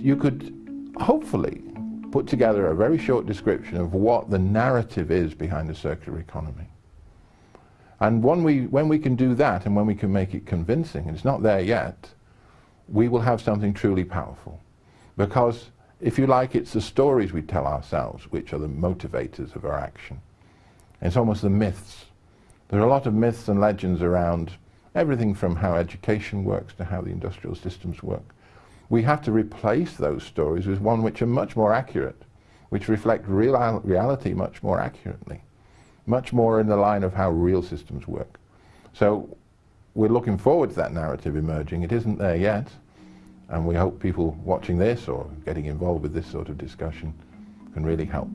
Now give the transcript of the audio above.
You could hopefully put together a very short description of what the narrative is behind the circular economy. And when we, when we can do that and when we can make it convincing, and it's not there yet, we will have something truly powerful. Because, if you like, it's the stories we tell ourselves which are the motivators of our action. It's almost the myths. There are a lot of myths and legends around everything from how education works to how the industrial systems work. We have to replace those stories with one which are much more accurate, which reflect real reality much more accurately, much more in the line of how real systems work. So we're looking forward to that narrative emerging. It isn't there yet, and we hope people watching this or getting involved with this sort of discussion can really help.